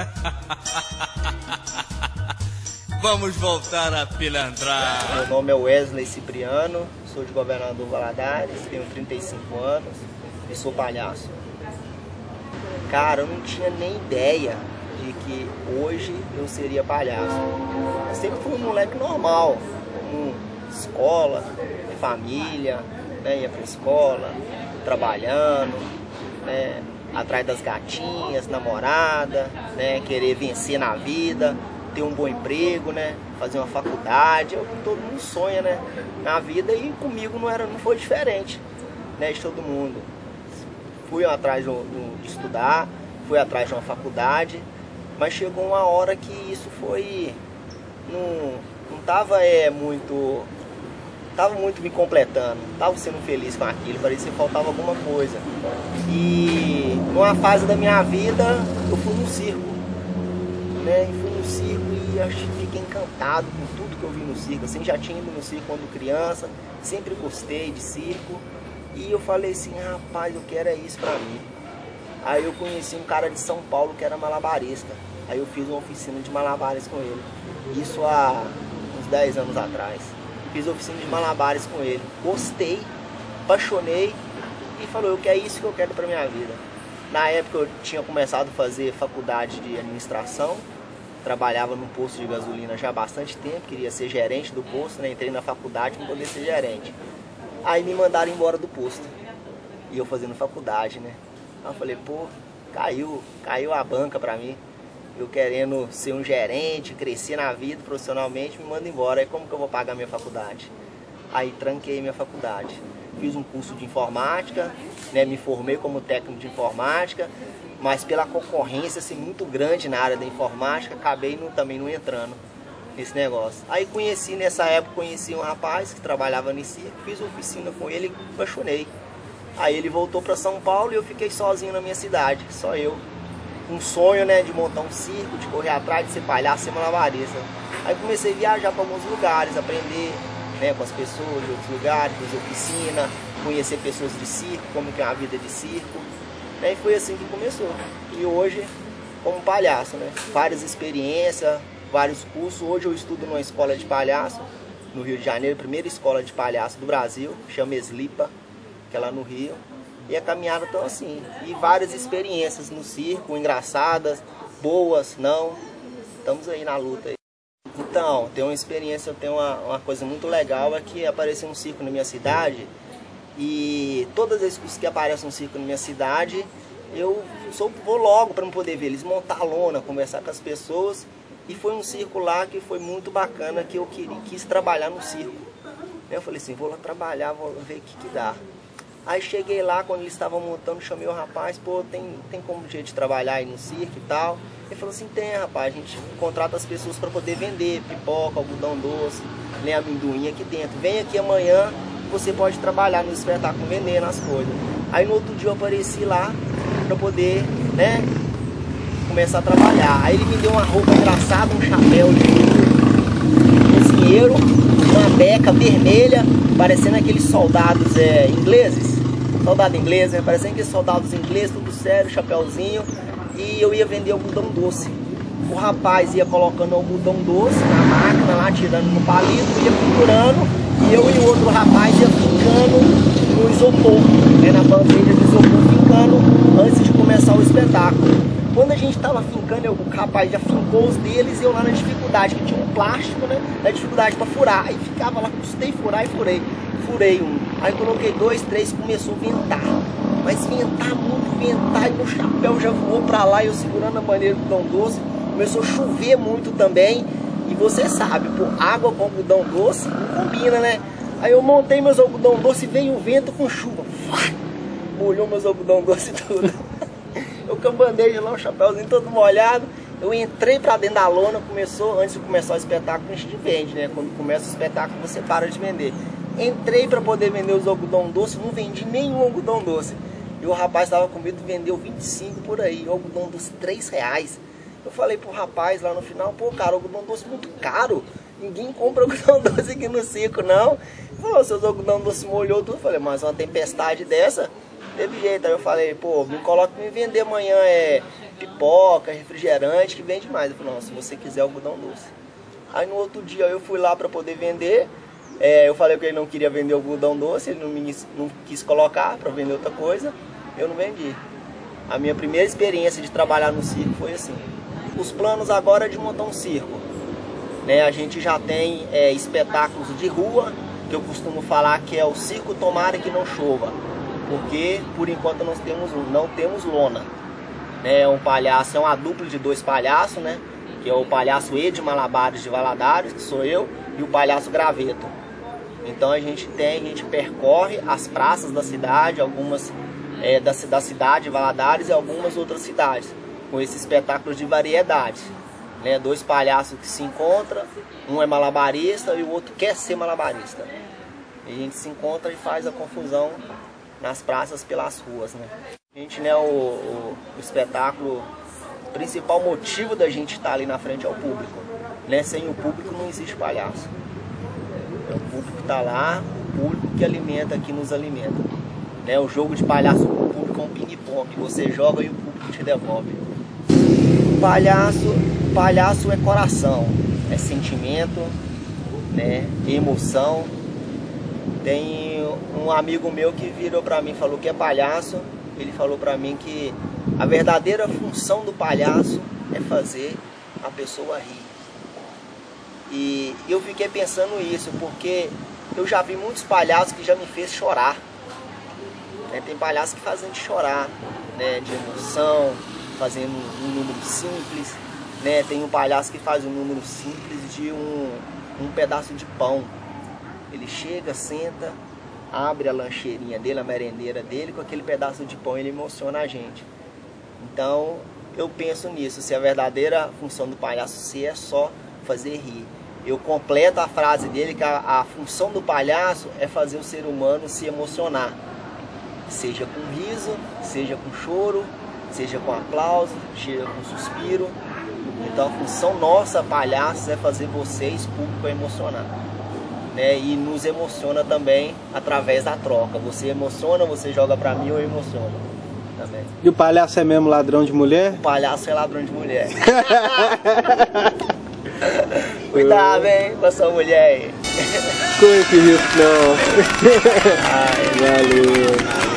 Vamos voltar a pilantrar. Meu nome é Wesley Cipriano, sou de Governador Valadares, tenho 35 anos e sou palhaço. Cara, eu não tinha nem ideia de que hoje eu seria palhaço. Eu sempre fui um moleque normal, com escola, família, né? ia pra escola, trabalhando, né? Atrás das gatinhas, namorada, né? querer vencer na vida, ter um bom emprego, né? fazer uma faculdade, é o que todo mundo sonha né? na vida e comigo não, era, não foi diferente né? de todo mundo. Fui atrás de, de estudar, fui atrás de uma faculdade, mas chegou uma hora que isso foi. Não, não tava é, muito. Tava muito me completando, tava sendo feliz com aquilo, parecia que faltava alguma coisa. E numa fase da minha vida eu fui no circo. Né? E fui no circo e acho, fiquei encantado com tudo que eu vi no circo. Assim, já tinha ido no circo quando criança, sempre gostei de circo. E eu falei assim, rapaz, eu quero é isso pra mim. Aí eu conheci um cara de São Paulo que era malabarista. Aí eu fiz uma oficina de malabares com ele. Isso há uns 10 anos atrás. Fiz oficina de malabares com ele. Gostei, apaixonei e falou, eu quero isso que eu quero pra minha vida. Na época eu tinha começado a fazer faculdade de administração. Trabalhava num posto de gasolina já há bastante tempo, queria ser gerente do posto, né? Entrei na faculdade para poder ser gerente. Aí me mandaram embora do posto. E eu fazendo faculdade, né? Aí eu falei, pô, caiu, caiu a banca pra mim. Eu querendo ser um gerente, crescer na vida profissionalmente, me manda embora. Aí como que eu vou pagar minha faculdade? Aí tranquei minha faculdade. Fiz um curso de informática, né? Me formei como técnico de informática, mas pela concorrência assim, muito grande na área da informática, acabei no, também não entrando nesse negócio. Aí conheci, nessa época, conheci um rapaz que trabalhava nesse circo, fiz oficina com ele e apaixonei. Aí ele voltou para São Paulo e eu fiquei sozinho na minha cidade, só eu. Um sonho, né, de montar um circo, de correr atrás, de ser palhaço, ser malabarista. Aí comecei a viajar para alguns lugares, aprender né, com as pessoas de outros lugares, fazer oficina, conhecer pessoas de circo, como que é a vida de circo. Né, e foi assim que começou. E hoje, como palhaço, né, várias experiências, vários cursos. Hoje eu estudo numa escola de palhaço, no Rio de Janeiro, primeira escola de palhaço do Brasil, chama Eslipa, que é lá no Rio. E a caminhada tão assim. E várias experiências no circo, engraçadas, boas, não. Estamos aí na luta. Então, tem uma experiência, eu tenho uma, uma coisa muito legal, é que apareceu um circo na minha cidade. E todas as vezes que aparece um circo na minha cidade, eu sou, vou logo para não poder ver eles, montar a lona, conversar com as pessoas. E foi um circo lá que foi muito bacana, que eu queria, quis trabalhar no circo. Eu falei assim, vou lá trabalhar, vou ver o que, que dá. Aí cheguei lá, quando eles estavam montando, chamei o rapaz, pô, tem, tem como jeito de trabalhar aí no circo e tal? Ele falou assim, tem rapaz, a gente contrata as pessoas para poder vender pipoca, algodão doce, nem amendoim aqui dentro. Vem aqui amanhã, você pode trabalhar no espetáculo vendendo as coisas. Aí no outro dia eu apareci lá para poder, né, começar a trabalhar. Aí ele me deu uma roupa engraçada, um chapéu de cozinheiro, beca vermelha, parecendo aqueles soldados é, ingleses. Soldado inglês, né? Parecendo aqueles soldados ingleses, tudo sério, chapéuzinho. E eu ia vender algodão doce. O rapaz ia colocando algodão doce na máquina lá, tirando no palito, ia procurando. E eu e o outro rapaz ia ficando no isopor, né? na bandeja de isopor, ficando antes de começar o espetáculo. Quando a gente tava fincando, o rapaz já fincou os deles e eu lá na dificuldade, que tinha um plástico, né? Na dificuldade para furar. Aí ficava lá, custei furar e furei. Furei um. Aí coloquei dois, três, começou a ventar. Mas ventar muito, ventar, e meu chapéu já voou pra lá, eu segurando a maneira do algodão doce. Começou a chover muito também. E você sabe, pô, água com algodão doce não combina, né? Aí eu montei meus algodão doce veio o vento com chuva. Molhou meus algodão doce tudo. Eu cambandei lá, o chapéuzinho todo molhado. Eu entrei pra dentro da lona, começou, antes de começar o espetáculo, a gente vende, né? Quando começa o espetáculo, você para de vender. Entrei para poder vender os algodão doce, não vendi nenhum algodão doce. E o rapaz estava com medo, vendeu 25 por aí, algodão doce 3 reais. Eu falei pro rapaz lá no final, pô, cara, algodão doce muito caro. Ninguém compra algodão doce aqui no circo, não. Ele falou, seus algodão doce molhou tudo. Eu falei, mas uma tempestade dessa, teve jeito. Aí eu falei, pô, me coloca me vender amanhã é pipoca, refrigerante, que vende mais. Ele falou, não, se você quiser algodão doce. Aí no outro dia eu fui lá para poder vender. É, eu falei que ele não queria vender algodão doce, ele não, me, não quis colocar para vender outra coisa. Eu não vendi. A minha primeira experiência de trabalhar no circo foi assim. Os planos agora é de montar um circo. Né, a gente já tem é, espetáculos de rua, que eu costumo falar que é o circo tomara que não chova. Porque por enquanto nós temos, não temos lona. Né, um palhaço, é uma dupla de dois palhaços, né? Que é o palhaço Ed Malabares de Valadares, que sou eu, e o palhaço Graveto. Então a gente tem, a gente percorre as praças da cidade, algumas é, da, da cidade de Valadares e algumas outras cidades, com esse espetáculo de variedades. Né? Dois palhaços que se encontram, um é malabarista e o outro quer ser malabarista. E a gente se encontra e faz a confusão nas praças pelas ruas. Né? A gente, né, o, o, o espetáculo, o principal motivo da gente estar ali na frente é o público. Né? Sem o público não existe palhaço. É o público que está lá, o público que alimenta, que nos alimenta. Né? O jogo de palhaço com o público é um ping-pong. Você joga e o público te devolve. Palhaço, palhaço é coração, é sentimento, né? emoção. Tem um amigo meu que virou para mim falou que é palhaço. Ele falou para mim que a verdadeira função do palhaço é fazer a pessoa rir. E eu fiquei pensando isso, porque eu já vi muitos palhaços que já me fez chorar. Né? Tem palhaços que fazem de chorar, né? de emoção, fazendo um número simples. Né? Tem um palhaço que faz um número simples de um, um pedaço de pão. Ele chega, senta, abre a lancheirinha dele, a merendeira dele, com aquele pedaço de pão ele emociona a gente. Então eu penso nisso, se a verdadeira função do palhaço se é só fazer rir. Eu completo a frase dele que a, a função do palhaço é fazer o ser humano se emocionar seja com riso, seja com choro, seja com aplauso, seja com suspiro. Então a função nossa, palhaços, é fazer vocês, público, emocionar. Né? E nos emociona também através da troca. Você emociona, você joga pra mim, eu emociono. Também. E o palhaço é mesmo ladrão de mulher? O palhaço é ladrão de mulher. Cuidado, hein, com a sua mulher aí. Corre que risco não. Ai, Valeu.